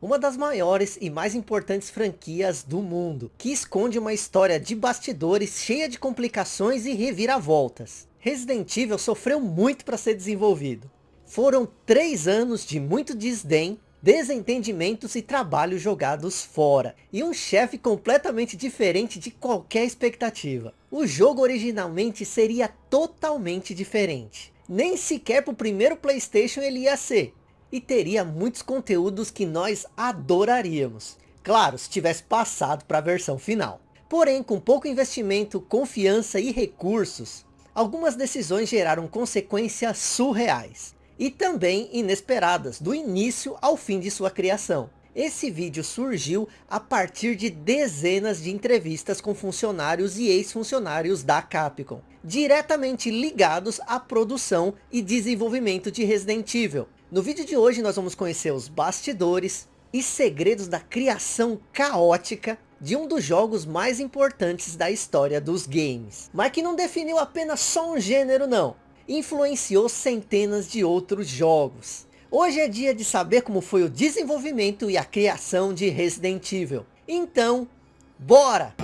uma das maiores e mais importantes franquias do mundo, que esconde uma história de bastidores cheia de complicações e reviravoltas. Resident Evil sofreu muito para ser desenvolvido. Foram três anos de muito desdém, desentendimentos e trabalho jogados fora, e um chefe completamente diferente de qualquer expectativa. O jogo originalmente seria totalmente diferente. Nem sequer para o primeiro Playstation ele ia ser, e teria muitos conteúdos que nós adoraríamos. Claro, se tivesse passado para a versão final. Porém, com pouco investimento, confiança e recursos, algumas decisões geraram consequências surreais. E também inesperadas, do início ao fim de sua criação. Esse vídeo surgiu a partir de dezenas de entrevistas com funcionários e ex-funcionários da Capcom, diretamente ligados à produção e desenvolvimento de Resident Evil, no vídeo de hoje nós vamos conhecer os bastidores e segredos da criação caótica de um dos jogos mais importantes da história dos games. Mas que não definiu apenas só um gênero não, influenciou centenas de outros jogos. Hoje é dia de saber como foi o desenvolvimento e a criação de Resident Evil. Então, bora!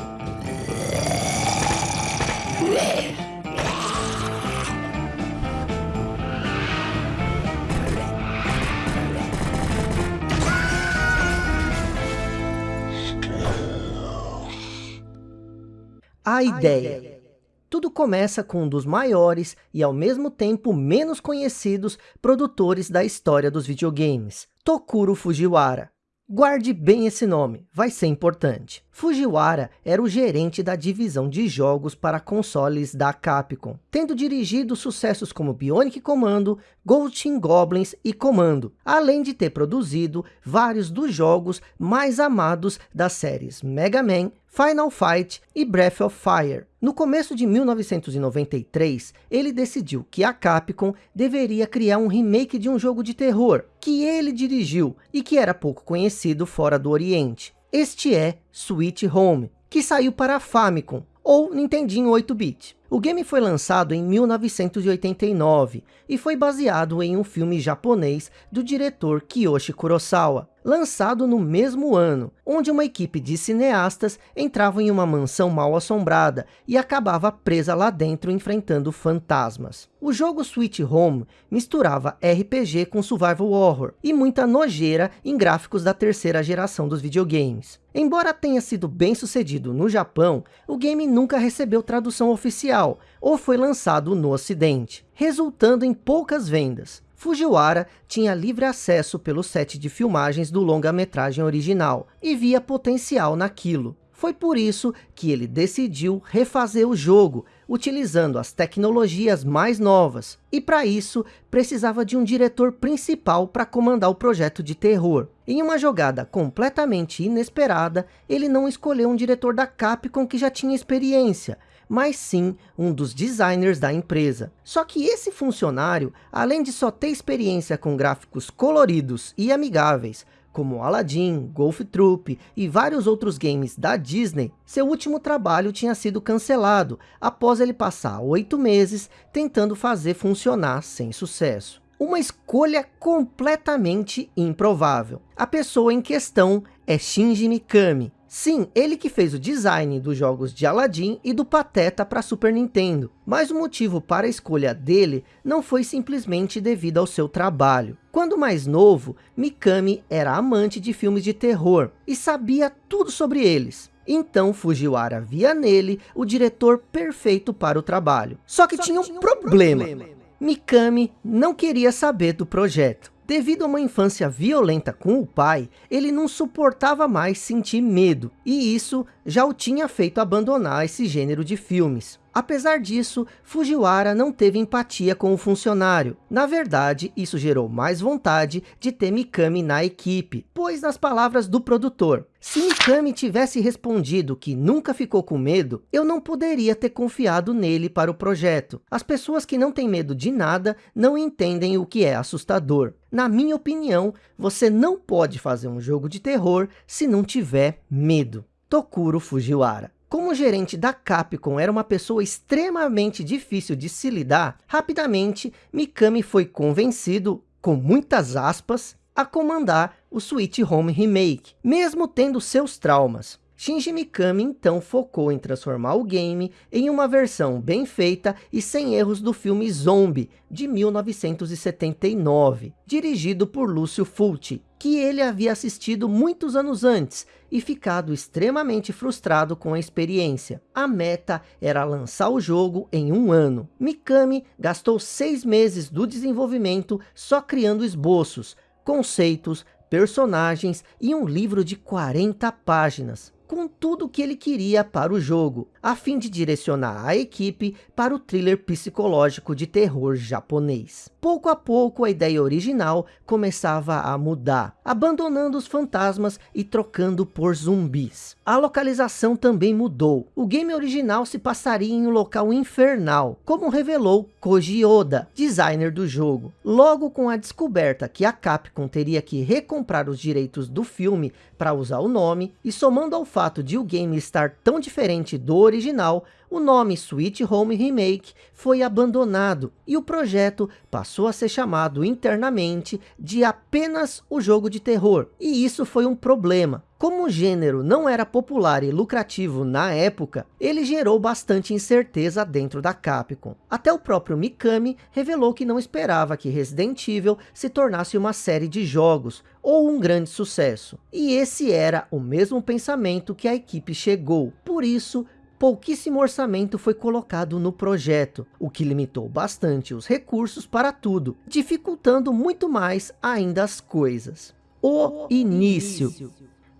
A ideia. Tudo começa com um dos maiores e ao mesmo tempo menos conhecidos produtores da história dos videogames, Tokuro Fujiwara. Guarde bem esse nome, vai ser importante. Fujiwara era o gerente da divisão de jogos para consoles da Capcom, tendo dirigido sucessos como Bionic Commando, Ghost Goblins e Commando, além de ter produzido vários dos jogos mais amados das séries Mega Man, Final Fight e Breath of Fire. No começo de 1993, ele decidiu que a Capcom deveria criar um remake de um jogo de terror, que ele dirigiu e que era pouco conhecido fora do Oriente. Este é Sweet Home, que saiu para Famicom, ou Nintendinho 8-bit. O game foi lançado em 1989 e foi baseado em um filme japonês do diretor Kiyoshi Kurosawa, lançado no mesmo ano, onde uma equipe de cineastas entrava em uma mansão mal assombrada e acabava presa lá dentro enfrentando fantasmas. O jogo Sweet Home misturava RPG com survival horror e muita nojeira em gráficos da terceira geração dos videogames. Embora tenha sido bem sucedido no Japão, o game nunca recebeu tradução oficial ou foi lançado no ocidente, resultando em poucas vendas. Fujiwara tinha livre acesso pelo set de filmagens do longa-metragem original e via potencial naquilo. Foi por isso que ele decidiu refazer o jogo, utilizando as tecnologias mais novas. E para isso, precisava de um diretor principal para comandar o projeto de terror. Em uma jogada completamente inesperada, ele não escolheu um diretor da Capcom que já tinha experiência, mas sim um dos designers da empresa. Só que esse funcionário, além de só ter experiência com gráficos coloridos e amigáveis, como Aladdin, Golf Troop e vários outros games da Disney, seu último trabalho tinha sido cancelado, após ele passar oito meses tentando fazer funcionar sem sucesso. Uma escolha completamente improvável. A pessoa em questão é Shinji Mikami, Sim, ele que fez o design dos jogos de Aladdin e do Pateta para Super Nintendo. Mas o motivo para a escolha dele não foi simplesmente devido ao seu trabalho. Quando mais novo, Mikami era amante de filmes de terror e sabia tudo sobre eles. Então Fujiwara via nele o diretor perfeito para o trabalho. Só que, Só tinha, um, tinha um problema. problema. Mikami não queria saber do projeto. Devido a uma infância violenta com o pai, ele não suportava mais sentir medo, e isso já o tinha feito abandonar esse gênero de filmes. Apesar disso, Fujiwara não teve empatia com o funcionário. Na verdade, isso gerou mais vontade de ter Mikami na equipe, pois nas palavras do produtor, se Mikami tivesse respondido que nunca ficou com medo, eu não poderia ter confiado nele para o projeto. As pessoas que não têm medo de nada não entendem o que é assustador. Na minha opinião, você não pode fazer um jogo de terror se não tiver medo. Tokuro Fujiwara como o gerente da Capcom era uma pessoa extremamente difícil de se lidar, rapidamente Mikami foi convencido, com muitas aspas, a comandar o Sweet Home Remake, mesmo tendo seus traumas. Shinji Mikami então focou em transformar o game em uma versão bem feita e sem erros do filme Zombie, de 1979, dirigido por Lúcio Fulci, que ele havia assistido muitos anos antes e ficado extremamente frustrado com a experiência. A meta era lançar o jogo em um ano. Mikami gastou seis meses do desenvolvimento só criando esboços, conceitos, personagens e um livro de 40 páginas com tudo o que ele queria para o jogo, a fim de direcionar a equipe para o thriller psicológico de terror japonês. Pouco a pouco a ideia original começava a mudar, abandonando os fantasmas e trocando por zumbis. A localização também mudou. O game original se passaria em um local infernal, como revelou Koji Oda, designer do jogo. Logo com a descoberta que a Capcom teria que recomprar os direitos do filme para usar o nome, e somando ao fato de o game estar tão diferente do original, o nome Sweet Home Remake foi abandonado e o projeto passou a ser chamado internamente de apenas o jogo de terror. E isso foi um problema. Como o gênero não era popular e lucrativo na época, ele gerou bastante incerteza dentro da Capcom. Até o próprio Mikami revelou que não esperava que Resident Evil se tornasse uma série de jogos, ou um grande sucesso. E esse era o mesmo pensamento que a equipe chegou. Por isso, pouquíssimo orçamento foi colocado no projeto, o que limitou bastante os recursos para tudo, dificultando muito mais ainda as coisas. O, início.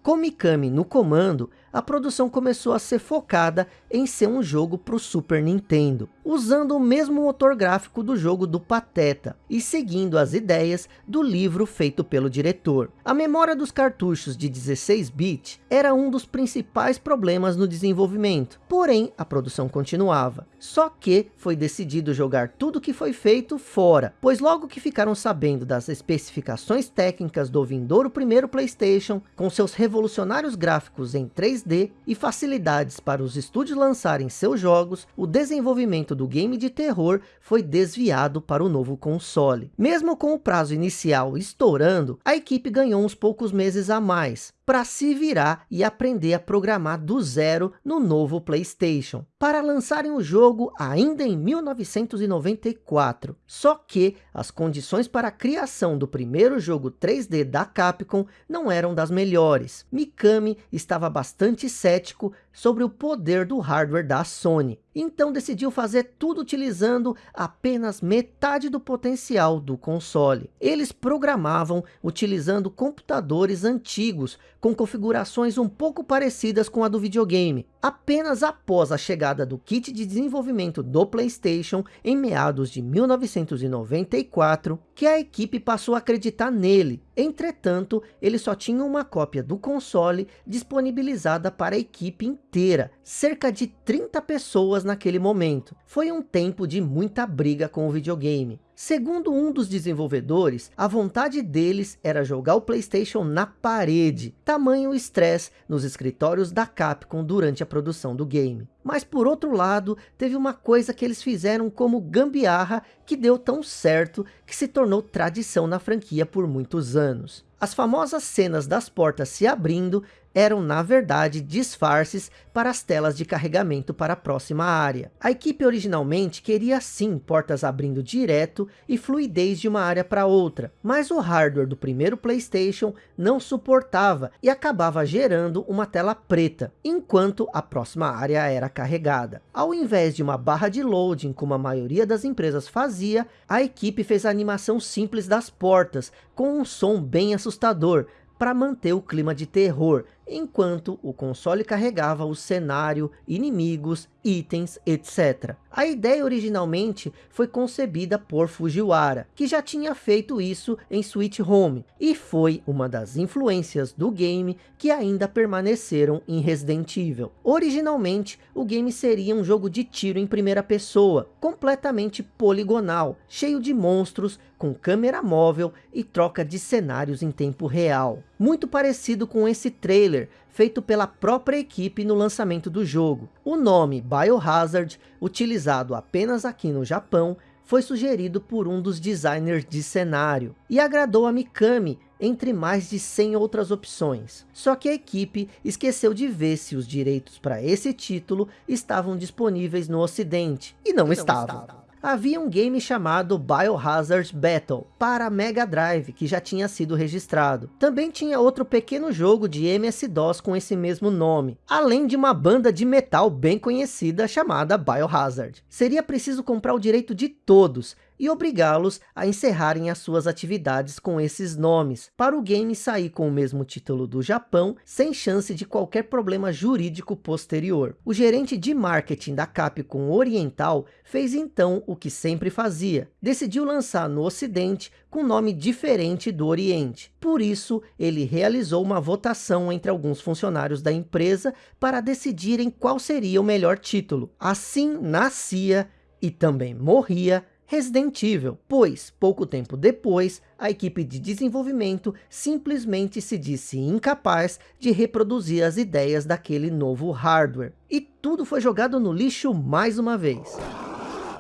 Com Mikami no comando, a produção começou a ser focada em ser um jogo para o Super Nintendo, usando o mesmo motor gráfico do jogo do Pateta, e seguindo as ideias do livro feito pelo diretor. A memória dos cartuchos de 16-bit era um dos principais problemas no desenvolvimento, porém a produção continuava. Só que foi decidido jogar tudo que foi feito fora, pois logo que ficaram sabendo das especificações técnicas do vindouro primeiro Playstation, com seus revolucionários gráficos em 3 3D e facilidades para os estúdios lançarem seus jogos, o desenvolvimento do game de terror foi desviado para o novo console. Mesmo com o prazo inicial estourando, a equipe ganhou uns poucos meses a mais, para se virar e aprender a programar do zero no novo Playstation, para lançarem o jogo ainda em 1994. Só que as condições para a criação do primeiro jogo 3D da Capcom não eram das melhores. Mikami estava bastante cético sobre o poder do hardware da Sony. Então decidiu fazer tudo utilizando apenas metade do potencial do console. Eles programavam utilizando computadores antigos com configurações um pouco parecidas com a do videogame. Apenas após a chegada do kit de desenvolvimento do Playstation em meados de 1994 que a equipe passou a acreditar nele. Entretanto, ele só tinha uma cópia do console disponibilizada para a equipe inteira, cerca de 30 pessoas naquele momento. Foi um tempo de muita briga com o videogame. Segundo um dos desenvolvedores, a vontade deles era jogar o Playstation na parede, tamanho estresse nos escritórios da Capcom durante a produção do game. Mas por outro lado, teve uma coisa que eles fizeram como gambiarra que deu tão certo que se tornou tradição na franquia por muitos anos. As famosas cenas das portas se abrindo eram na verdade disfarces para as telas de carregamento para a próxima área. A equipe originalmente queria sim portas abrindo direto e fluidez de uma área para outra, mas o hardware do primeiro Playstation não suportava e acabava gerando uma tela preta, enquanto a próxima área era carregada. Ao invés de uma barra de loading como a maioria das empresas fazia, a equipe fez a animação simples das portas, com um som bem assustador, para manter o clima de terror, enquanto o console carregava o cenário, inimigos, itens, etc. A ideia originalmente foi concebida por Fujiwara, que já tinha feito isso em Sweet Home, e foi uma das influências do game que ainda permaneceram em Resident Evil. Originalmente, o game seria um jogo de tiro em primeira pessoa, completamente poligonal, cheio de monstros, com câmera móvel e troca de cenários em tempo real. Muito parecido com esse trailer feito pela própria equipe no lançamento do jogo. O nome Biohazard, utilizado apenas aqui no Japão, foi sugerido por um dos designers de cenário e agradou a Mikami entre mais de 100 outras opções. Só que a equipe esqueceu de ver se os direitos para esse título estavam disponíveis no ocidente, e não, e não estavam. estavam havia um game chamado Biohazard Battle para Mega Drive, que já tinha sido registrado. Também tinha outro pequeno jogo de MS-DOS com esse mesmo nome, além de uma banda de metal bem conhecida chamada Biohazard. Seria preciso comprar o direito de todos, e obrigá-los a encerrarem as suas atividades com esses nomes, para o game sair com o mesmo título do Japão, sem chance de qualquer problema jurídico posterior. O gerente de marketing da Capcom Oriental fez então o que sempre fazia, decidiu lançar no ocidente com nome diferente do oriente. Por isso, ele realizou uma votação entre alguns funcionários da empresa para decidirem qual seria o melhor título. Assim nascia e também morria Resident Evil, pois, pouco tempo depois, a equipe de desenvolvimento simplesmente se disse incapaz de reproduzir as ideias daquele novo hardware. E tudo foi jogado no lixo mais uma vez.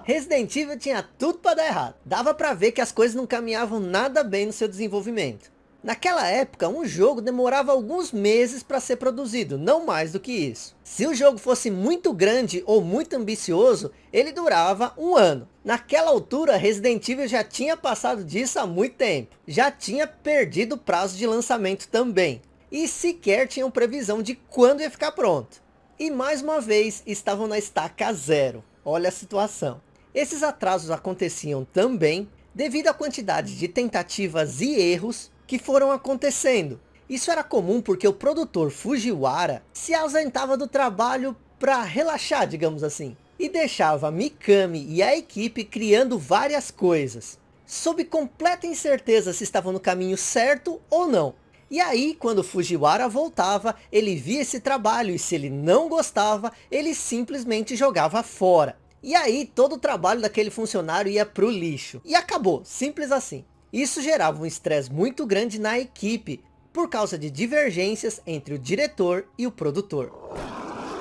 Resident Evil tinha tudo para dar errado. Dava para ver que as coisas não caminhavam nada bem no seu desenvolvimento. Naquela época, um jogo demorava alguns meses para ser produzido, não mais do que isso. Se o jogo fosse muito grande ou muito ambicioso, ele durava um ano. Naquela altura, Resident Evil já tinha passado disso há muito tempo. Já tinha perdido o prazo de lançamento também. E sequer tinham previsão de quando ia ficar pronto. E mais uma vez, estavam na estaca zero. Olha a situação. Esses atrasos aconteciam também devido à quantidade de tentativas e erros que foram acontecendo. Isso era comum porque o produtor Fujiwara se ausentava do trabalho para relaxar, digamos assim. E deixava Mikami e a equipe criando várias coisas. Sob completa incerteza se estavam no caminho certo ou não. E aí, quando Fujiwara voltava, ele via esse trabalho e se ele não gostava, ele simplesmente jogava fora. E aí, todo o trabalho daquele funcionário ia para o lixo. E acabou, simples assim. Isso gerava um estresse muito grande na equipe, por causa de divergências entre o diretor e o produtor.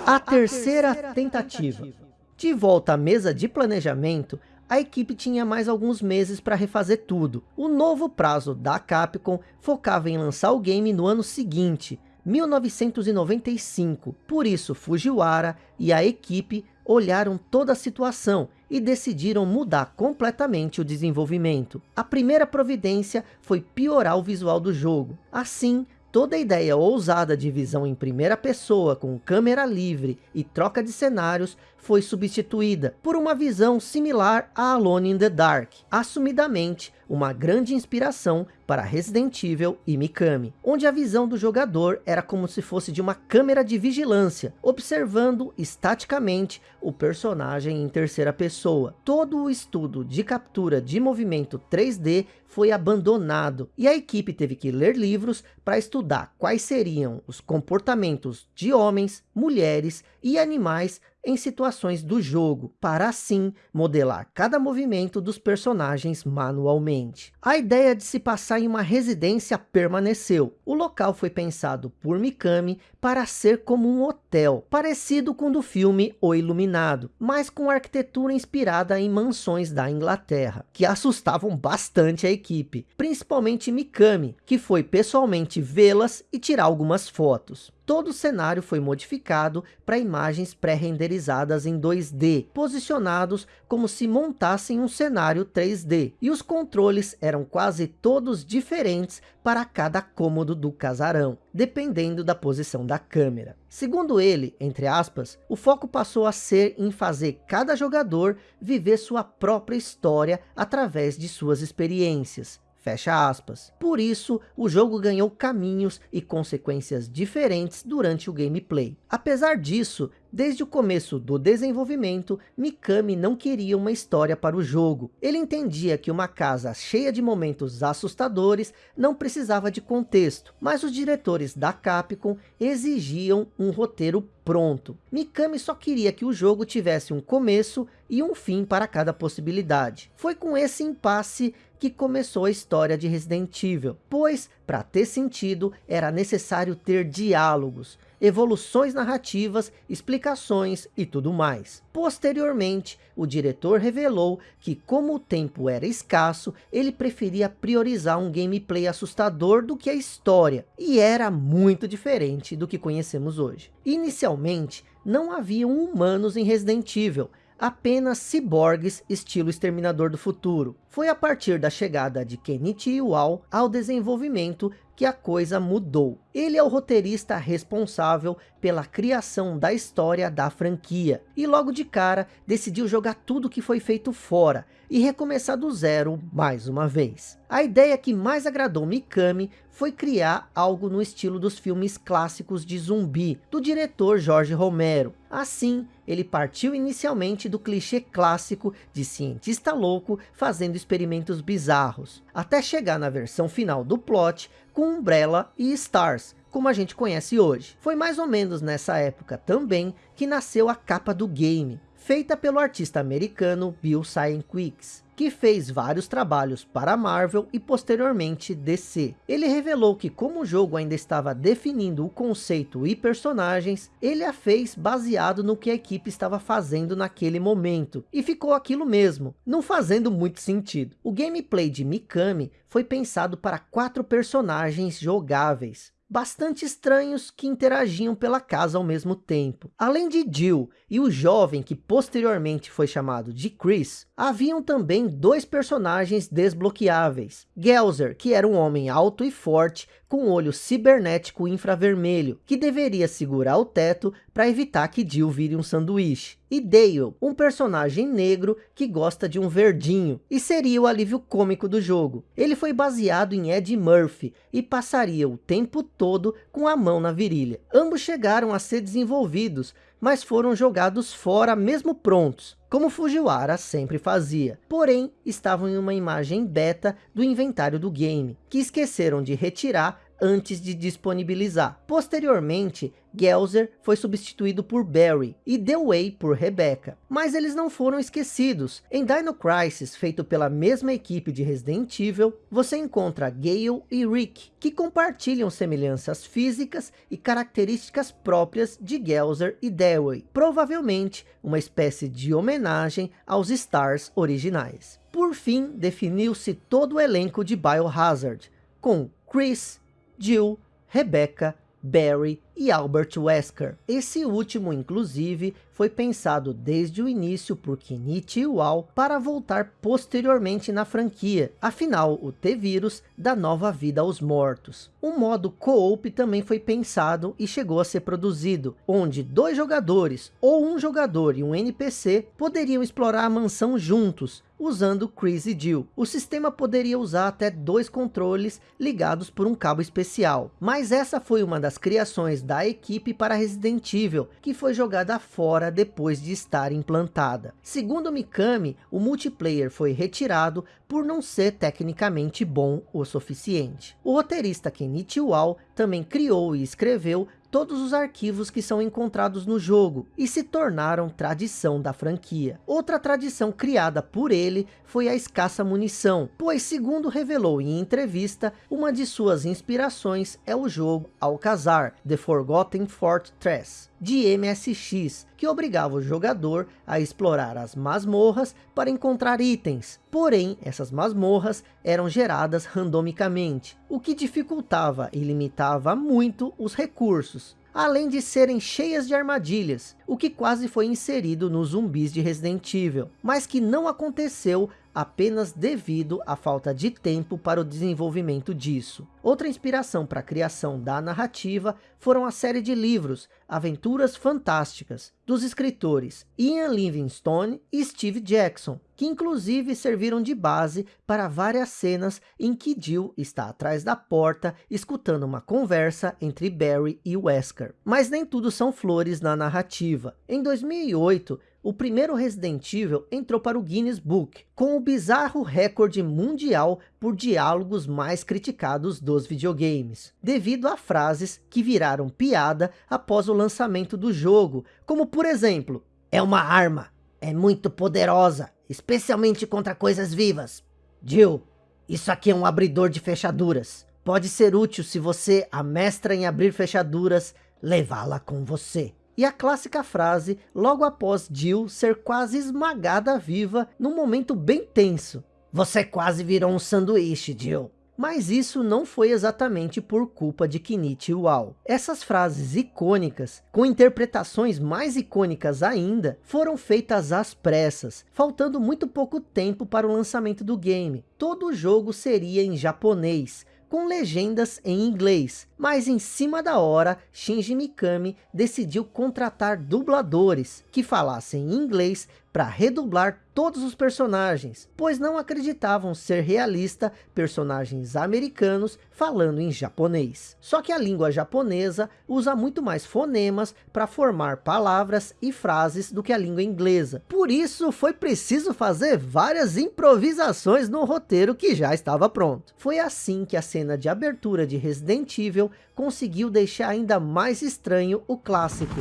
A terceira, tentativa. De volta à mesa de planejamento, a equipe tinha mais alguns meses para refazer tudo. O novo prazo da Capcom focava em lançar o game no ano seguinte, 1995. Por isso, Fujiwara e a equipe olharam toda a situação e decidiram mudar completamente o desenvolvimento. A primeira providência foi piorar o visual do jogo. Assim, toda a ideia ousada de visão em primeira pessoa com câmera livre e troca de cenários foi substituída por uma visão similar a Alone in the Dark, assumidamente uma grande inspiração para Resident Evil e Mikami, onde a visão do jogador era como se fosse de uma câmera de vigilância, observando estaticamente o personagem em terceira pessoa. Todo o estudo de captura de movimento 3D foi abandonado e a equipe teve que ler livros para estudar quais seriam os comportamentos de homens, mulheres e animais em situações do jogo, para assim modelar cada movimento dos personagens manualmente. A ideia de se passar em uma residência permaneceu. O local foi pensado por Mikami para ser como um hotel, parecido com o do filme O Iluminado, mas com arquitetura inspirada em mansões da Inglaterra, que assustavam bastante a equipe, principalmente Mikami, que foi pessoalmente vê-las e tirar algumas fotos todo o cenário foi modificado para imagens pré-renderizadas em 2D, posicionados como se montassem um cenário 3D, e os controles eram quase todos diferentes para cada cômodo do casarão, dependendo da posição da câmera. Segundo ele, entre aspas, o foco passou a ser em fazer cada jogador viver sua própria história através de suas experiências, Fecha aspas. Por isso, o jogo ganhou caminhos e consequências diferentes durante o gameplay. Apesar disso, Desde o começo do desenvolvimento, Mikami não queria uma história para o jogo. Ele entendia que uma casa cheia de momentos assustadores não precisava de contexto, mas os diretores da Capcom exigiam um roteiro pronto. Mikami só queria que o jogo tivesse um começo e um fim para cada possibilidade. Foi com esse impasse que começou a história de Resident Evil, pois, para ter sentido, era necessário ter diálogos, evoluções narrativas, explicações e tudo mais. Posteriormente, o diretor revelou que como o tempo era escasso, ele preferia priorizar um gameplay assustador do que a história, e era muito diferente do que conhecemos hoje. Inicialmente, não haviam humanos em Resident Evil, apenas ciborgues estilo Exterminador do Futuro. Foi a partir da chegada de Kenichi Iwao ao desenvolvimento que a coisa mudou. Ele é o roteirista responsável pela criação da história da franquia. E logo de cara, decidiu jogar tudo que foi feito fora e recomeçar do zero mais uma vez. A ideia que mais agradou Mikami foi criar algo no estilo dos filmes clássicos de zumbi, do diretor Jorge Romero. Assim, ele partiu inicialmente do clichê clássico de cientista louco fazendo experimentos bizarros, até chegar na versão final do plot com Umbrella e Stars, como a gente conhece hoje. Foi mais ou menos nessa época também que nasceu a capa do game, feita pelo artista americano Bill Cynquix que fez vários trabalhos para Marvel e posteriormente DC. Ele revelou que como o jogo ainda estava definindo o conceito e personagens, ele a fez baseado no que a equipe estava fazendo naquele momento. E ficou aquilo mesmo, não fazendo muito sentido. O gameplay de Mikami foi pensado para quatro personagens jogáveis bastante estranhos que interagiam pela casa ao mesmo tempo. Além de Jill e o jovem que posteriormente foi chamado de Chris, haviam também dois personagens desbloqueáveis. Gelzer, que era um homem alto e forte, com olho cibernético infravermelho, que deveria segurar o teto para evitar que Jill vire um sanduíche. E Dale, um personagem negro que gosta de um verdinho, e seria o alívio cômico do jogo. Ele foi baseado em Ed Murphy, e passaria o tempo todo com a mão na virilha. Ambos chegaram a ser desenvolvidos, mas foram jogados fora mesmo prontos, como Fujiwara sempre fazia. Porém, estavam em uma imagem beta do inventário do game, que esqueceram de retirar antes de disponibilizar. Posteriormente, Gelzer foi substituído por Barry e Dewey por Rebecca. Mas eles não foram esquecidos. Em Dino Crisis, feito pela mesma equipe de Resident Evil, você encontra Gale e Rick, que compartilham semelhanças físicas e características próprias de Gelzer e Dewey. Provavelmente uma espécie de homenagem aos Stars originais. Por fim, definiu-se todo o elenco de Biohazard, com Chris, Jill, Rebecca, Barry e Albert Wesker. Esse último, inclusive, foi pensado desde o início por Kenichi Iwao para voltar posteriormente na franquia. Afinal, o T-Vírus dá nova vida aos mortos. Um modo co-op também foi pensado e chegou a ser produzido, onde dois jogadores, ou um jogador e um NPC, poderiam explorar a mansão juntos, usando e Jill. O sistema poderia usar até dois controles ligados por um cabo especial. Mas essa foi uma das criações da equipe para Resident Evil, que foi jogada fora depois de estar implantada. Segundo Mikami, o multiplayer foi retirado por não ser tecnicamente bom o suficiente. O roteirista Kenichi Wao também criou e escreveu todos os arquivos que são encontrados no jogo e se tornaram tradição da franquia. Outra tradição criada por ele foi a escassa munição, pois segundo revelou em entrevista, uma de suas inspirações é o jogo Alcazar, The Forgotten Fortress, de MSX, que obrigava o jogador a explorar as masmorras para encontrar itens. Porém, essas masmorras eram geradas randomicamente, o que dificultava e limitava muito os recursos além de serem cheias de armadilhas, o que quase foi inserido nos zumbis de Resident Evil, mas que não aconteceu apenas devido à falta de tempo para o desenvolvimento disso. Outra inspiração para a criação da narrativa foram a série de livros Aventuras Fantásticas, dos escritores Ian Livingstone e Steve Jackson, que inclusive serviram de base para várias cenas em que Jill está atrás da porta escutando uma conversa entre Barry e Wesker. Mas nem tudo são flores na narrativa. Em 2008, o primeiro Resident Evil entrou para o Guinness Book, com o bizarro recorde mundial por diálogos mais criticados dos videogames, devido a frases que viraram piada após o lançamento do jogo, como por exemplo, é uma arma, é muito poderosa, especialmente contra coisas vivas. Jill, isso aqui é um abridor de fechaduras. Pode ser útil se você amestra em abrir fechaduras levá-la com você. E a clássica frase, logo após Jill ser quase esmagada viva num momento bem tenso. Você quase virou um sanduíche, Jill. Mas isso não foi exatamente por culpa de Kinichi Uau. Essas frases icônicas, com interpretações mais icônicas ainda, foram feitas às pressas, faltando muito pouco tempo para o lançamento do game. Todo o jogo seria em japonês, com legendas em inglês, mas em cima da hora, Shinji Mikami decidiu contratar dubladores que falassem inglês para redublar todos os personagens, pois não acreditavam ser realista personagens americanos falando em japonês. Só que a língua japonesa usa muito mais fonemas para formar palavras e frases do que a língua inglesa. Por isso foi preciso fazer várias improvisações no roteiro que já estava pronto. Foi assim que a cena de abertura de Resident Evil conseguiu deixar ainda mais estranho o clássico.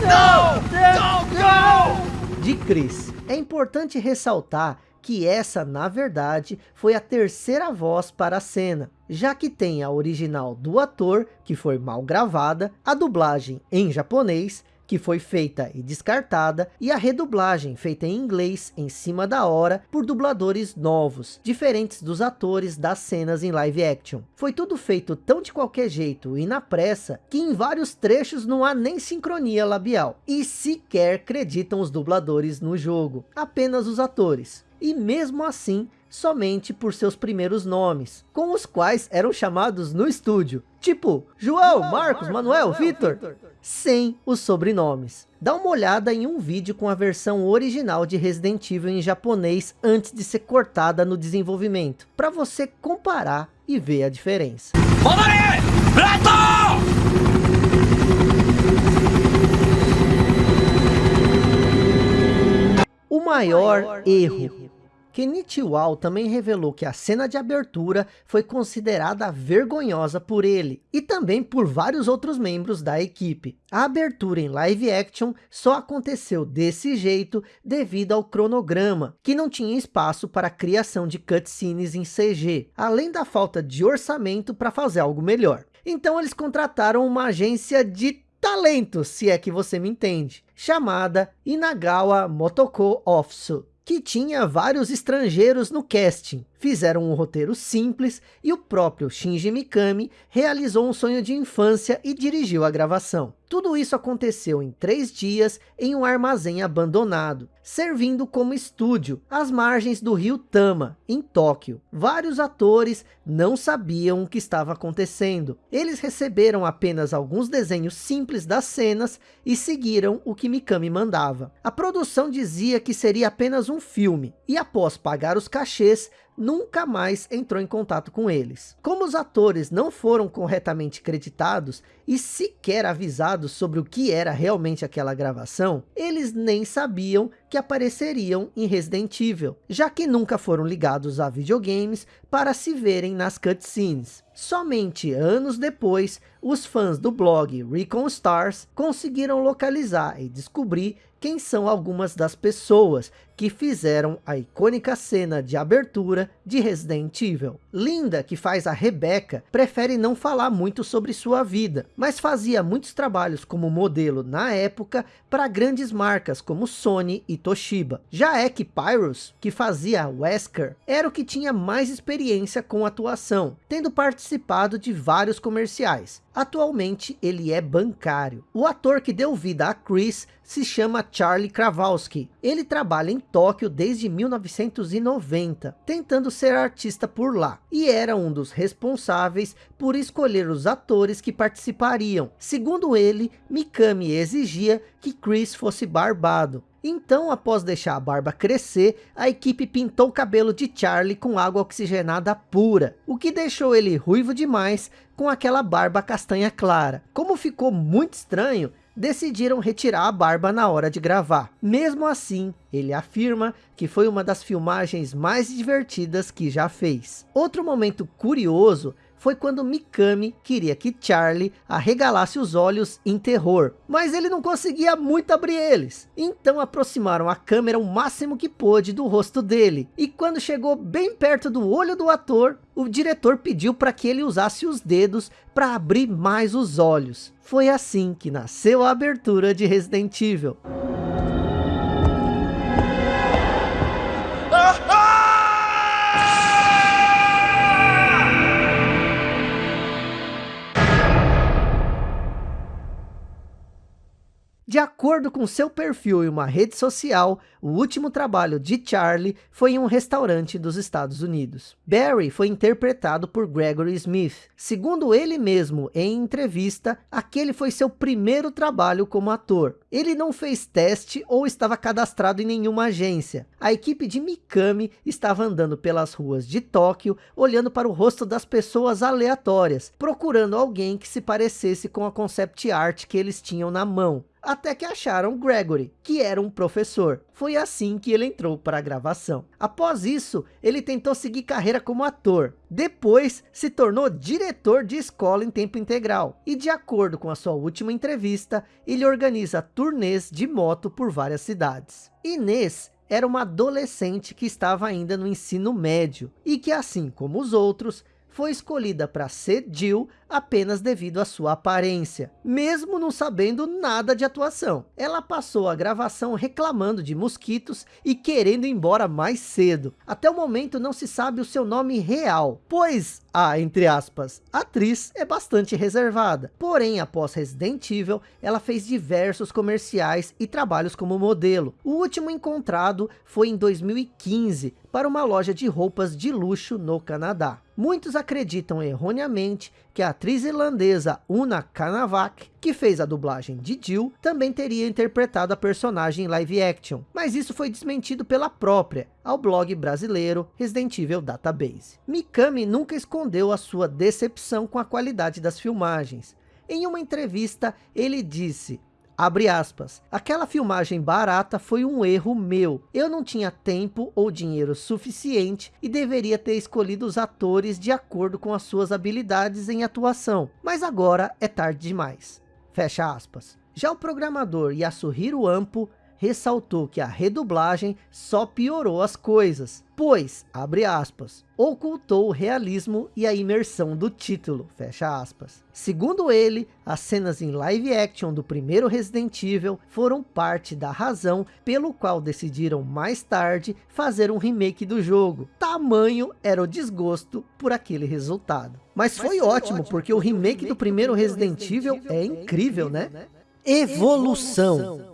No! Don't go! De Chris. É importante ressaltar que essa, na verdade, foi a terceira voz para a cena, já que tem a original do ator, que foi mal gravada, a dublagem em japonês que foi feita e descartada, e a redublagem feita em inglês em cima da hora por dubladores novos, diferentes dos atores das cenas em live action. Foi tudo feito tão de qualquer jeito e na pressa, que em vários trechos não há nem sincronia labial, e sequer acreditam os dubladores no jogo, apenas os atores. E mesmo assim, somente por seus primeiros nomes, com os quais eram chamados no estúdio, tipo João, Marcos, Manuel, Vitor, sem os sobrenomes. Dá uma olhada em um vídeo com a versão original de Resident Evil em japonês antes de ser cortada no desenvolvimento, para você comparar e ver a diferença. O maior erro Kenichi Wao também revelou que a cena de abertura foi considerada vergonhosa por ele e também por vários outros membros da equipe. A abertura em live action só aconteceu desse jeito devido ao cronograma, que não tinha espaço para a criação de cutscenes em CG, além da falta de orçamento para fazer algo melhor. Então eles contrataram uma agência de talento, se é que você me entende, chamada Inagawa Motoko Office que tinha vários estrangeiros no casting. Fizeram um roteiro simples e o próprio Shinji Mikami realizou um sonho de infância e dirigiu a gravação. Tudo isso aconteceu em três dias em um armazém abandonado, servindo como estúdio às margens do rio Tama, em Tóquio. Vários atores não sabiam o que estava acontecendo. Eles receberam apenas alguns desenhos simples das cenas e seguiram o que Mikami mandava. A produção dizia que seria apenas um filme, e após pagar os cachês, nunca mais entrou em contato com eles. Como os atores não foram corretamente creditados e sequer avisados sobre o que era realmente aquela gravação, eles nem sabiam que apareceriam em Resident Evil, já que nunca foram ligados a videogames para se verem nas cutscenes. Somente anos depois, os fãs do blog Recon Stars conseguiram localizar e descobrir quem são algumas das pessoas que fizeram a icônica cena de abertura de Resident Evil. Linda, que faz a Rebecca, prefere não falar muito sobre sua vida, mas fazia muitos trabalhos como modelo na época para grandes marcas como Sony e Toshiba. Já Ek Pyrus, que fazia Wesker, era o que tinha mais experiência com atuação, tendo participado de vários comerciais. Atualmente ele é bancário. O ator que deu vida a Chris se chama Charlie Krawalski. Ele trabalha em Tóquio desde 1990, tentando ser artista por lá. E era um dos responsáveis por escolher os atores que participariam. Segundo ele, Mikami exigia que Chris fosse barbado. Então, após deixar a barba crescer, a equipe pintou o cabelo de Charlie com água oxigenada pura, o que deixou ele ruivo demais com aquela barba castanha clara. Como ficou muito estranho, decidiram retirar a barba na hora de gravar. Mesmo assim, ele afirma que foi uma das filmagens mais divertidas que já fez. Outro momento curioso foi quando Mikami queria que Charlie arregalasse os olhos em terror, mas ele não conseguia muito abrir eles. Então aproximaram a câmera o máximo que pôde do rosto dele, e quando chegou bem perto do olho do ator, o diretor pediu para que ele usasse os dedos para abrir mais os olhos. Foi assim que nasceu a abertura de Resident Evil. De acordo com seu perfil em uma rede social, o último trabalho de Charlie foi em um restaurante dos Estados Unidos. Barry foi interpretado por Gregory Smith. Segundo ele mesmo, em entrevista, aquele foi seu primeiro trabalho como ator. Ele não fez teste ou estava cadastrado em nenhuma agência. A equipe de Mikami estava andando pelas ruas de Tóquio, olhando para o rosto das pessoas aleatórias, procurando alguém que se parecesse com a concept art que eles tinham na mão até que acharam Gregory, que era um professor. Foi assim que ele entrou para a gravação. Após isso, ele tentou seguir carreira como ator. Depois, se tornou diretor de escola em tempo integral. E de acordo com a sua última entrevista, ele organiza turnês de moto por várias cidades. Inês era uma adolescente que estava ainda no ensino médio e que assim como os outros foi escolhida para ser Jill apenas devido à sua aparência, mesmo não sabendo nada de atuação. Ela passou a gravação reclamando de mosquitos e querendo ir embora mais cedo. Até o momento não se sabe o seu nome real, pois a, entre aspas, atriz é bastante reservada. Porém, após Resident Evil, ela fez diversos comerciais e trabalhos como modelo. O último encontrado foi em 2015, para uma loja de roupas de luxo no Canadá. Muitos acreditam erroneamente que a atriz irlandesa Una Kanavak, que fez a dublagem de Jill, também teria interpretado a personagem em live action, mas isso foi desmentido pela própria, ao blog brasileiro Resident Evil Database. Mikami nunca escondeu a sua decepção com a qualidade das filmagens. Em uma entrevista, ele disse, Abre aspas. Aquela filmagem barata foi um erro meu. Eu não tinha tempo ou dinheiro suficiente e deveria ter escolhido os atores de acordo com as suas habilidades em atuação. Mas agora é tarde demais. Fecha aspas. Já o programador Yasuhiro Ampo ressaltou que a redublagem só piorou as coisas, pois, abre aspas, ocultou o realismo e a imersão do título, fecha aspas. Segundo ele, as cenas em live action do primeiro Resident Evil foram parte da razão pelo qual decidiram mais tarde fazer um remake do jogo. Tamanho era o desgosto por aquele resultado. Mas, Mas foi, foi, ótimo, ótimo porque o remake do primeiro Resident Evil é incrível, né? né? Evolução. Evolução.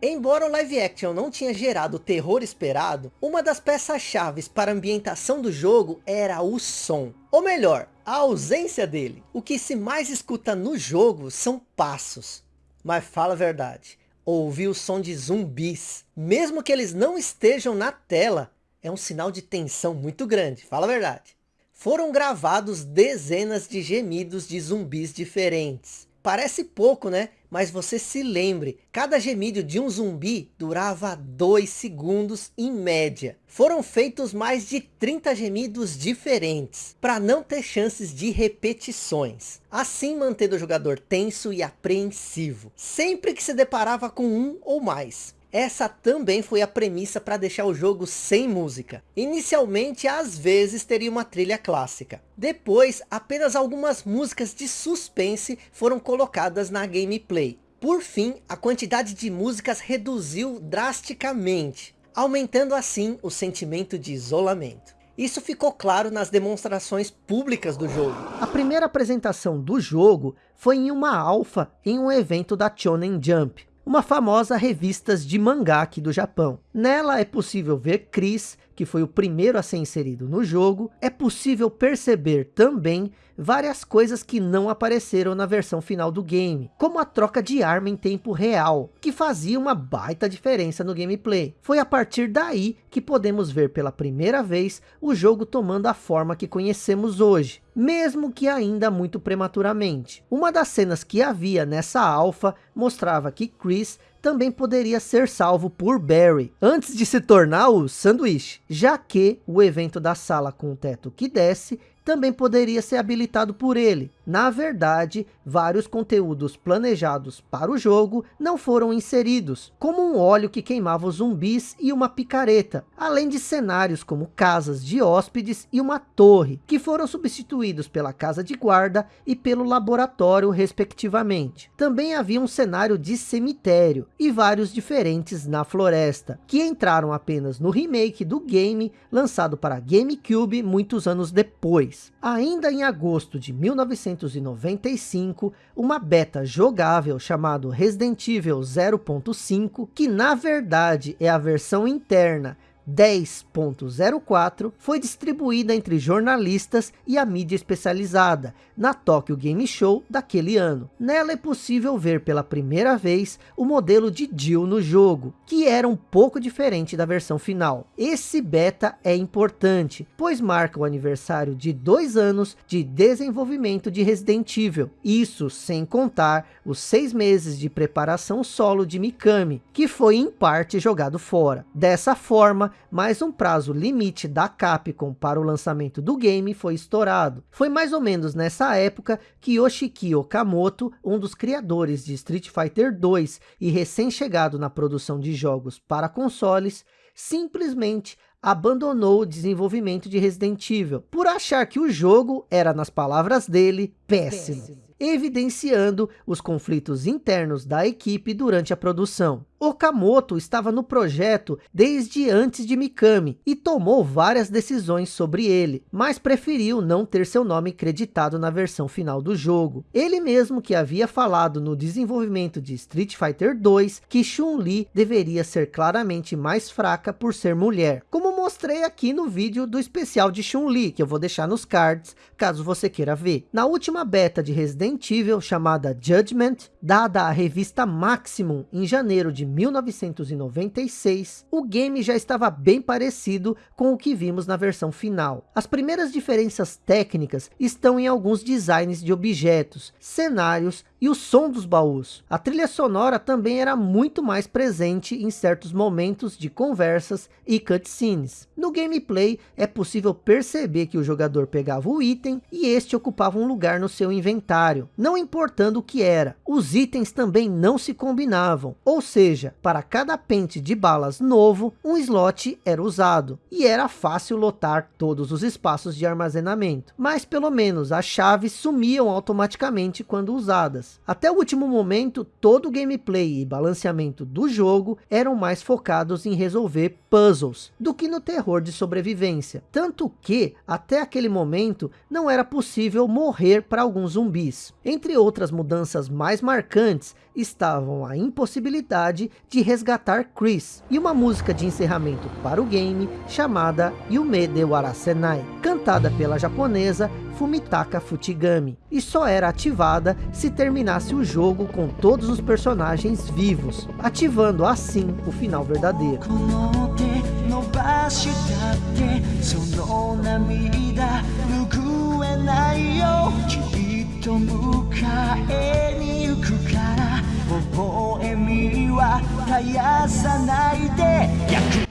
Embora o live action não tinha gerado o terror esperado, uma das peças-chave para a ambientação do jogo era o som. Ou melhor, a ausência dele. O que se mais escuta no jogo são passos. Mas fala a verdade, ouvir o som de zumbis, mesmo que eles não estejam na tela, é um sinal de tensão muito grande, fala a verdade. Foram gravados dezenas de gemidos de zumbis diferentes. Parece pouco, né? Mas você se lembre, cada gemido de um zumbi durava 2 segundos em média. Foram feitos mais de 30 gemidos diferentes, para não ter chances de repetições. Assim mantendo o jogador tenso e apreensivo, sempre que se deparava com um ou mais. Essa também foi a premissa para deixar o jogo sem música. Inicialmente, às vezes, teria uma trilha clássica. Depois, apenas algumas músicas de suspense foram colocadas na gameplay. Por fim, a quantidade de músicas reduziu drasticamente, aumentando assim o sentimento de isolamento. Isso ficou claro nas demonstrações públicas do jogo. A primeira apresentação do jogo foi em uma alfa em um evento da Shonen Jump uma famosa revista de mangá aqui do Japão. Nela é possível ver Chris, que foi o primeiro a ser inserido no jogo. É possível perceber também várias coisas que não apareceram na versão final do game, como a troca de arma em tempo real, que fazia uma baita diferença no gameplay. Foi a partir daí que podemos ver pela primeira vez o jogo tomando a forma que conhecemos hoje, mesmo que ainda muito prematuramente. Uma das cenas que havia nessa alfa mostrava que Chris também poderia ser salvo por Barry, antes de se tornar o sanduíche, já que o evento da sala com o teto que desce também poderia ser habilitado por ele. Na verdade, vários conteúdos planejados para o jogo não foram inseridos, como um óleo que queimava os zumbis e uma picareta, além de cenários como casas de hóspedes e uma torre, que foram substituídos pela casa de guarda e pelo laboratório respectivamente. Também havia um cenário de cemitério e vários diferentes na floresta, que entraram apenas no remake do game lançado para GameCube muitos anos depois. Ainda em agosto de 1995, uma beta jogável chamado Resident Evil 0.5, que na verdade é a versão interna 10.04 foi distribuída entre jornalistas e a mídia especializada na Tokyo Game Show daquele ano. Nela é possível ver pela primeira vez o modelo de Jill no jogo, que era um pouco diferente da versão final. Esse beta é importante, pois marca o aniversário de dois anos de desenvolvimento de Resident Evil. Isso sem contar os seis meses de preparação solo de Mikami, que foi em parte jogado fora. Dessa forma, mas um prazo limite da Capcom para o lançamento do game foi estourado. Foi mais ou menos nessa época que Yoshiki Okamoto, um dos criadores de Street Fighter 2 e recém-chegado na produção de jogos para consoles, simplesmente abandonou o desenvolvimento de Resident Evil, por achar que o jogo era, nas palavras dele, péssimo. péssimo evidenciando os conflitos internos da equipe durante a produção. Okamoto estava no projeto desde antes de Mikami e tomou várias decisões sobre ele, mas preferiu não ter seu nome creditado na versão final do jogo. Ele mesmo que havia falado no desenvolvimento de Street Fighter 2 que Chun-Li deveria ser claramente mais fraca por ser mulher, como mostrei aqui no vídeo do especial de Chun-Li, que eu vou deixar nos cards, caso você queira ver. Na última beta de Resident Evil, chamada Judgment, dada à revista Maximum em janeiro de 1996, o game já estava bem parecido com o que vimos na versão final. As primeiras diferenças técnicas estão em alguns designs de objetos, cenários e o som dos baús. A trilha sonora também era muito mais presente em certos momentos de conversas e cutscenes. No gameplay é possível perceber que o jogador pegava o item e este ocupava um lugar no seu inventário, não importando o que era. Os itens também não se combinavam, ou seja, para cada pente de balas novo, um slot era usado, e era fácil lotar todos os espaços de armazenamento, mas pelo menos as chaves sumiam automaticamente quando usadas. Até o último momento, todo o gameplay e balanceamento do jogo eram mais focados em resolver puzzles, do que no terror de sobrevivência. Tanto que, até aquele momento, não era possível morrer para alguns zumbis. Entre outras mudanças mais marcantes, estavam a impossibilidade de resgatar Chris, e uma música de encerramento para o game, chamada Yume de Warasenai, cantada pela japonesa Fumitaka Futigami, e só era ativada se terminasse o jogo com todos os personagens vivos, ativando assim o final verdadeiro.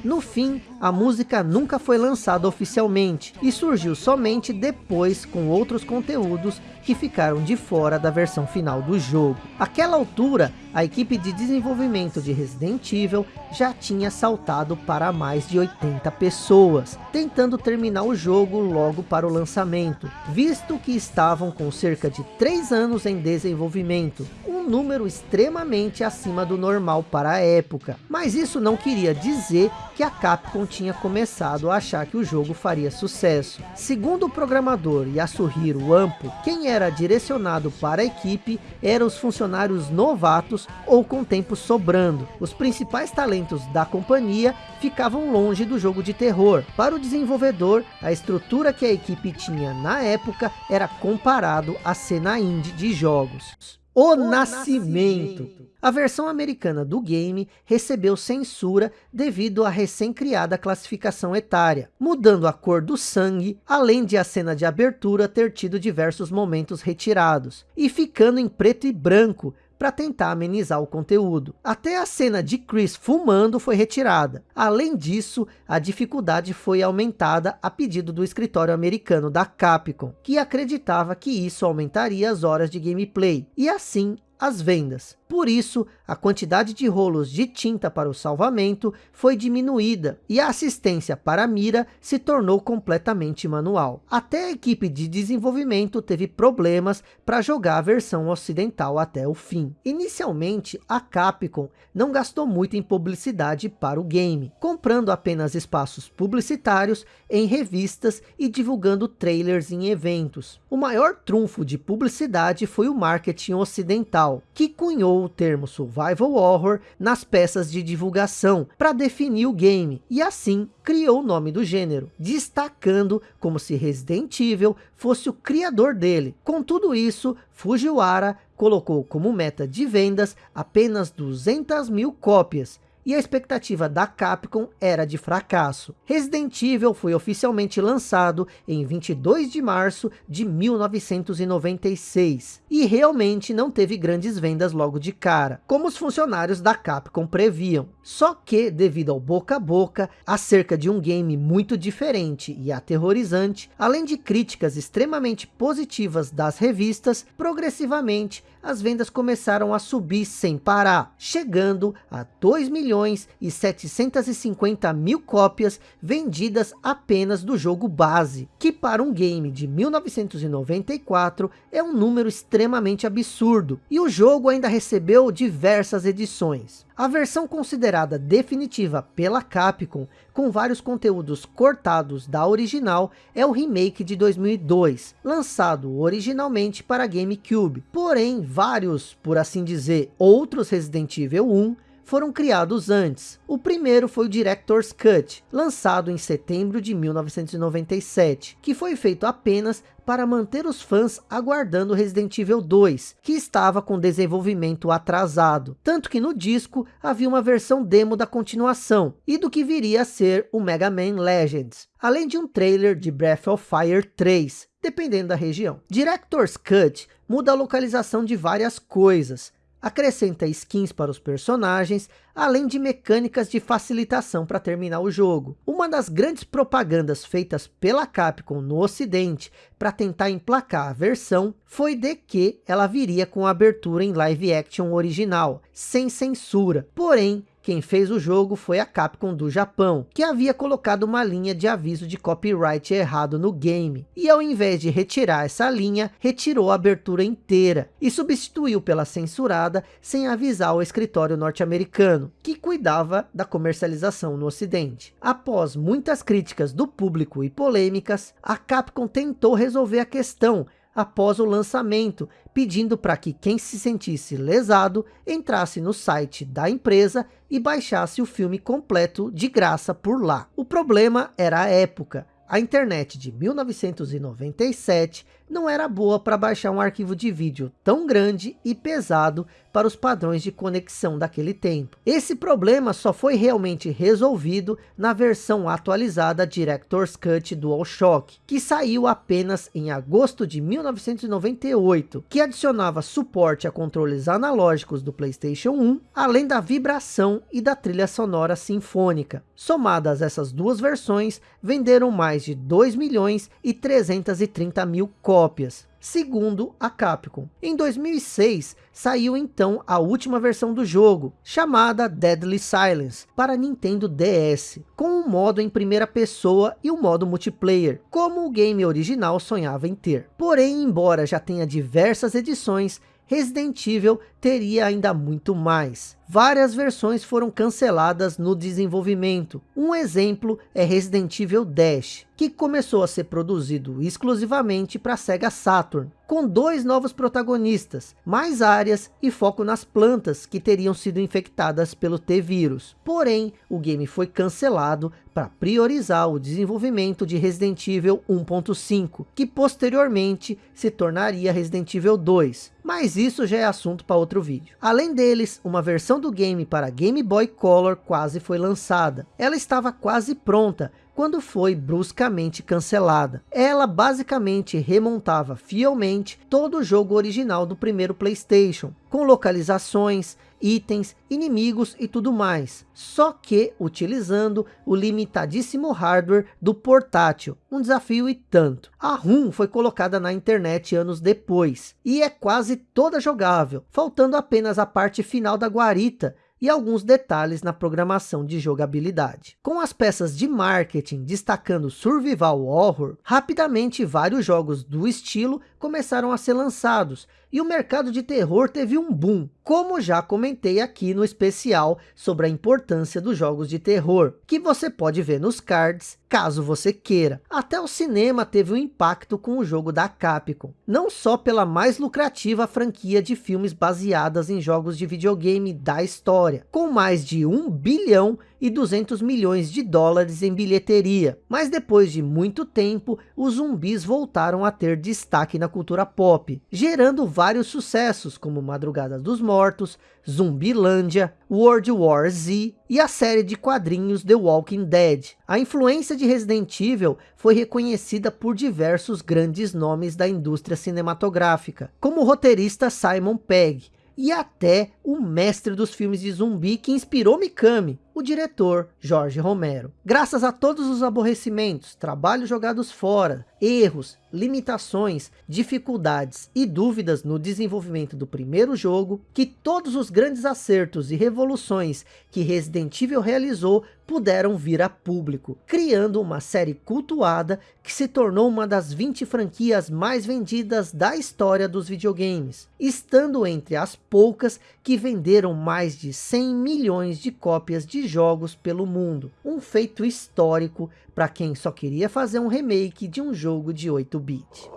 No fim, a música nunca foi lançada oficialmente e surgiu somente depois com outros conteúdos que ficaram de fora da versão final do jogo. Aquela altura, a equipe de desenvolvimento de Resident Evil já tinha saltado para mais de 80 pessoas, tentando terminar o jogo logo para o lançamento, visto que estavam com cerca de 3 anos em desenvolvimento, um número extremamente acima do normal para a época. Mas isso não queria dizer que a Capcom tinha começado a achar que o jogo faria sucesso. Segundo o programador Yasuhiro Ampo, quem era direcionado para a equipe eram os funcionários novatos ou com tempo sobrando. Os principais talentos da companhia ficavam longe do jogo de terror. Para o desenvolvedor, a estrutura que a equipe tinha na época era comparado à cena indie de jogos. O. Nascimento. A versão americana do game recebeu censura devido à recém-criada classificação etária, mudando a cor do sangue, além de a cena de abertura ter tido diversos momentos retirados, e ficando em preto e branco, para tentar amenizar o conteúdo. Até a cena de Chris fumando foi retirada. Além disso, a dificuldade foi aumentada a pedido do escritório americano da Capcom, que acreditava que isso aumentaria as horas de gameplay, e assim as vendas. Por isso, a quantidade de rolos de tinta para o salvamento foi diminuída e a assistência para a mira se tornou completamente manual. Até a equipe de desenvolvimento teve problemas para jogar a versão ocidental até o fim. Inicialmente, a Capcom não gastou muito em publicidade para o game, comprando apenas espaços publicitários em revistas e divulgando trailers em eventos. O maior trunfo de publicidade foi o marketing ocidental, que cunhou o termo survival horror nas peças de divulgação para definir o game e assim criou o nome do gênero, destacando como se Resident Evil fosse o criador dele. Com tudo isso, Fujiwara colocou como meta de vendas apenas 200 mil cópias, e a expectativa da Capcom era de fracasso. Resident Evil foi oficialmente lançado em 22 de março de 1996 e realmente não teve grandes vendas logo de cara, como os funcionários da Capcom previam. Só que, devido ao boca a boca, acerca de um game muito diferente e aterrorizante, além de críticas extremamente positivas das revistas, progressivamente as vendas começaram a subir sem parar, chegando a 2 milhões e 750 mil cópias vendidas apenas do jogo base, que para um game de 1994 é um número extremamente absurdo, e o jogo ainda recebeu diversas edições. A versão considerada definitiva pela Capcom, com vários conteúdos cortados da original, é o remake de 2002, lançado originalmente para GameCube. Porém, vários, por assim dizer, outros Resident Evil 1 foram criados antes. O primeiro foi o Director's Cut, lançado em setembro de 1997, que foi feito apenas para manter os fãs aguardando Resident Evil 2, que estava com desenvolvimento atrasado. Tanto que no disco havia uma versão demo da continuação, e do que viria a ser o Mega Man Legends, além de um trailer de Breath of Fire 3, dependendo da região. Director's Cut muda a localização de várias coisas, acrescenta skins para os personagens, além de mecânicas de facilitação para terminar o jogo. Uma das grandes propagandas feitas pela Capcom no ocidente para tentar emplacar a versão, foi de que ela viria com abertura em live action original, sem censura. Porém, quem fez o jogo foi a Capcom do Japão, que havia colocado uma linha de aviso de copyright errado no game. E ao invés de retirar essa linha, retirou a abertura inteira e substituiu pela censurada sem avisar o escritório norte-americano, que cuidava da comercialização no ocidente. Após muitas críticas do público e polêmicas, a Capcom tentou resolver a questão após o lançamento, pedindo para que quem se sentisse lesado entrasse no site da empresa e baixasse o filme completo de graça por lá. O problema era a época. A internet de 1997 não era boa para baixar um arquivo de vídeo tão grande e pesado para os padrões de conexão daquele tempo. Esse problema só foi realmente resolvido na versão atualizada Director's Cut DualShock, que saiu apenas em agosto de 1998, que adicionava suporte a controles analógicos do Playstation 1, além da vibração e da trilha sonora sinfônica. Somadas essas duas versões, venderam mais de 2 milhões e 330 mil cópias cópias, segundo a Capcom. Em 2006, saiu então a última versão do jogo, chamada Deadly Silence, para Nintendo DS, com um modo em primeira pessoa e o um modo multiplayer, como o game original sonhava em ter. Porém, embora já tenha diversas edições, Resident Evil teria ainda muito mais. Várias versões foram canceladas no desenvolvimento. Um exemplo é Resident Evil Dash, que começou a ser produzido exclusivamente para Sega Saturn, com dois novos protagonistas, mais áreas e foco nas plantas que teriam sido infectadas pelo T-Vírus. Porém, o game foi cancelado para priorizar o desenvolvimento de Resident Evil 1.5, que posteriormente se tornaria Resident Evil 2. Mas isso já é assunto para outro vídeo. Além deles, uma versão do game para Game Boy Color quase foi lançada. Ela estava quase pronta, quando foi bruscamente cancelada. Ela basicamente remontava fielmente todo o jogo original do primeiro Playstation, com localizações, itens, inimigos e tudo mais. Só que utilizando o limitadíssimo hardware do portátil. Um desafio e tanto. A ROM foi colocada na internet anos depois. E é quase toda jogável. Faltando apenas a parte final da guarita e alguns detalhes na programação de jogabilidade. Com as peças de marketing destacando Survival Horror, rapidamente vários jogos do estilo começaram a ser lançados, e o mercado de terror teve um boom, como já comentei aqui no especial sobre a importância dos jogos de terror, que você pode ver nos cards, caso você queira. Até o cinema teve um impacto com o jogo da Capcom, não só pela mais lucrativa franquia de filmes baseadas em jogos de videogame da história, com mais de 1 bilhão e 200 milhões de dólares em bilheteria. Mas depois de muito tempo, os zumbis voltaram a ter destaque na cultura pop, gerando vários sucessos como Madrugada dos Mortos, Zumbilândia, World War Z e a série de quadrinhos The Walking Dead. A influência de Resident Evil foi reconhecida por diversos grandes nomes da indústria cinematográfica, como o roteirista Simon Pegg, e até o mestre dos filmes de zumbi que inspirou Mikami, o diretor Jorge Romero. Graças a todos os aborrecimentos, trabalhos jogados fora, erros, limitações, dificuldades e dúvidas no desenvolvimento do primeiro jogo, que todos os grandes acertos e revoluções que Resident Evil realizou puderam vir a público, criando uma série cultuada que se tornou uma das 20 franquias mais vendidas da história dos videogames, estando entre as poucas que venderam mais de 100 milhões de cópias de jogos pelo mundo. Um feito histórico para quem só queria fazer um remake de um jogo de 8-bit.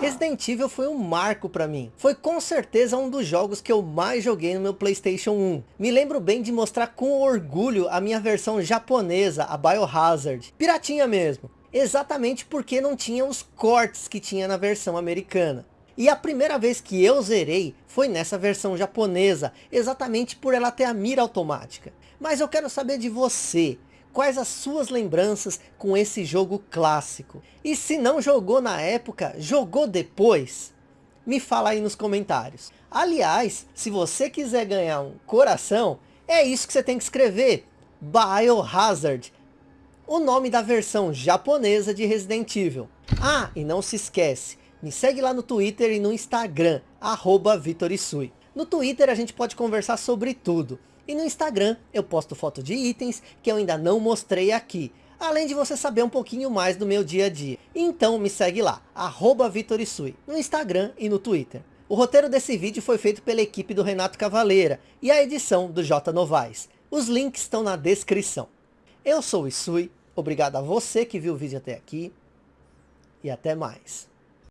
Resident Evil foi um marco para mim. Foi com certeza um dos jogos que eu mais joguei no meu Playstation 1. Me lembro bem de mostrar com orgulho a minha versão japonesa, a Biohazard. Piratinha mesmo. Exatamente porque não tinha os cortes que tinha na versão americana. E a primeira vez que eu zerei foi nessa versão japonesa, exatamente por ela ter a mira automática. Mas eu quero saber de você, quais as suas lembranças com esse jogo clássico? E se não jogou na época, jogou depois? Me fala aí nos comentários. Aliás, se você quiser ganhar um coração, é isso que você tem que escrever. Biohazard. O nome da versão japonesa de Resident Evil. Ah, e não se esquece, me segue lá no Twitter e no Instagram, arroba. No Twitter a gente pode conversar sobre tudo. E no Instagram eu posto foto de itens que eu ainda não mostrei aqui. Além de você saber um pouquinho mais do meu dia a dia. Então me segue lá, arroba Vitorisui, no Instagram e no Twitter. O roteiro desse vídeo foi feito pela equipe do Renato Cavaleira e a edição do J Novaes. Os links estão na descrição. Eu sou o Isui, obrigado a você que viu o vídeo até aqui e até mais.